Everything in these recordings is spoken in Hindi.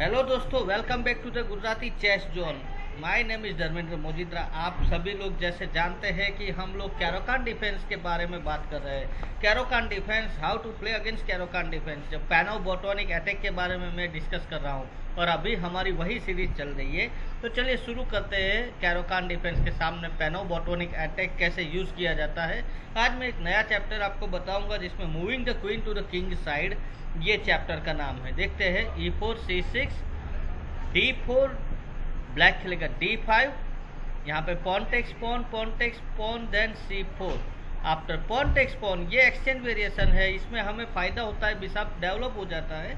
हेलो दोस्तों welcome back to the Gujarati chess zone my name is Dharmendra Mojidra आप सभी लोग जैसे जानते हैं कि हम लोग कैरोकान डिफेंस के बारे में बात कर रहे हैं। Caro Kann defence how to play against Caro Kann defence जब पैनो बोटोनिक अटैक के बारे में मैं डिस्कस कर रहा हूँ और अभी हमारी वही सीरीज़ चल रही है तो चलिए शुरू करते हैं कैरोकान डिफेंस के सामने पैनो बोटोनिक अटैक कैसे यूज़ किया जाता है। आज मैं एक नया चैप्टर आपको बताऊँगा जिसमें moving the queen to the king side ये चैप्टर का नाम है। देखते हैं e four c six d four black खेलेगा डी फाइव यहाँ पे pawn takes pawn pawn takes pawn then c four after pawn takes pawn ये एक्सचेंज वेरिएशन है, इसमें हमें फ़ायदा होता है बिशप डेवलप हो जाता है,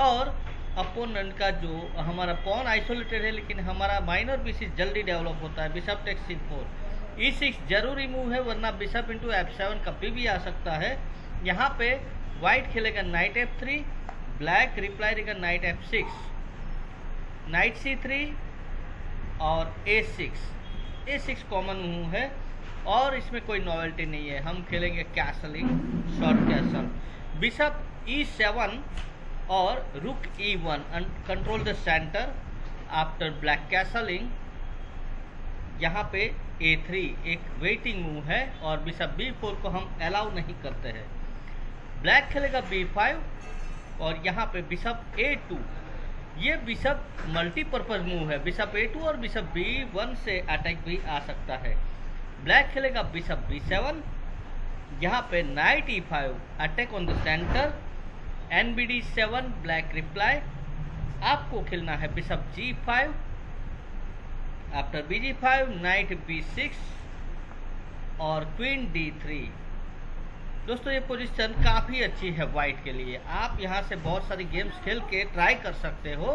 और अपोनेंट का जो हमारा पॉन आइसोलेटेड है, लेकिन हमारा माइनर पीसीस जल्दी डेवलप होता है bishop takes c four e six ज़रूरी मूव है, वरना बिशप इंटू एफ़ सेवन कभी भी आ सकता है. यहाँ पे व्हाइट खेलेगा knight f three black reply देगा knight f six knight c three और a six a six common move है, और इसमें कोई नॉवेल्टी नहीं है। हम खेलेंगे castling short castle bishop e seven और rook e one control the centre after black castling यहाँ पे ए थ्री एक वेटिंग मूव है, और बिशप बी फोर को हम अलाउ नहीं करते हैं। ब्लैक खेलेगा बी फाइव और यहाँ पे बिशप ए टू ये बिशप मल्टीपर्पज मूव है। बिशप ए टू और बिशप बी वन से अटैक भी आ सकता है। ब्लैक खेलेगा बिशप बी सेवन यहाँ पे knight e five attack on the centre n b d seven black reply आपको खेलना है bishop g five after b g five knight b six और क्वीन डी थ्री दोस्तों, ये पोजीशन काफ़ी अच्छी है वाइट के लिए। आप यहाँ से बहुत सारी गेम्स खेल के ट्राई कर सकते हो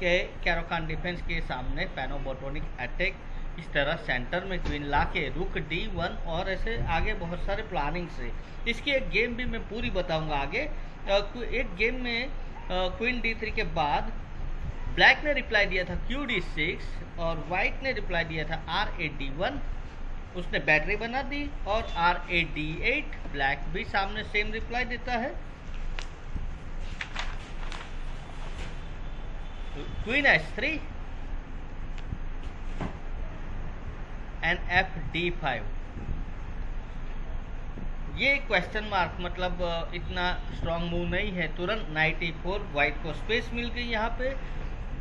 कि कैरोकान डिफेंस के सामने पैनोबोटोनिक अटैक इस तरह सेंटर में क्वीन ला के रुक डी वन और ऐसे आगे बहुत सारे प्लानिंग से। इसकी एक गेम भी मैं पूरी बताऊँगा आगे। एक गेम में क्वीन डी थ्री के बाद ब्लैक ने रिप्लाई दिया था क्यू डी सिक्स और वाइट ने रिप्लाई दिया था आर ए डी वन उसने बैटरी बना दी और R a d eight black भी सामने सेम रिप्लाई देता है। Queen h three and f d five ये क्वेश्चन मार्क मतलब इतना स्ट्रांग मूव नहीं है। तुरंत नाइटी फोर व्हाइट को स्पेस मिल गई यहाँ पे।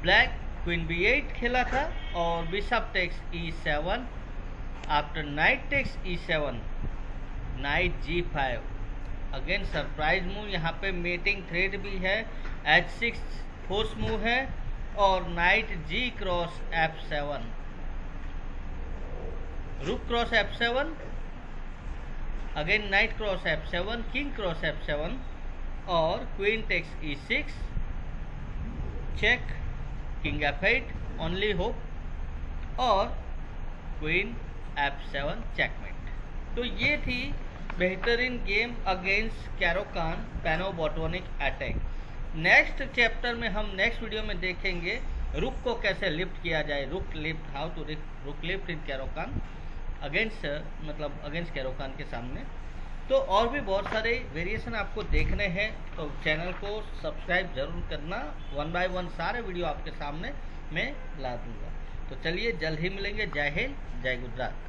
ब्लैक क्वीन बी एट खेला था और bishop takes e seven takes e seven knight g five again surprise move यहाँ पे मेटिंग थ्रेड भी है एच सिक्स फोर्स मूव है, और knight g cross f seven rook cross f seven again knight cross f seven king cross f seven और queen takes e six check king f eight only hope और क्वीन एफ़ सेवन चेकमेट तो ये थी बेहतरीन game against Caro Kann Panov Botvinnik attack next chapter में हम नेक्स्ट वीडियो में देखेंगे रुक को कैसे लिफ्ट किया जाए rook lift how to rook lift in Caro Kann against मतलब अगेंस्ट कैरोकान के सामने. तो और भी बहुत सारे वेरिएशन आपको देखने हैं तो चैनल को सब्सक्राइब ज़रूर करना. वन बाय वन सारे वीडियो आपके सामने मैं ला दूँगा. तो चलिए जल्द ही मिलेंगे। जय हिंद जय गुजरात।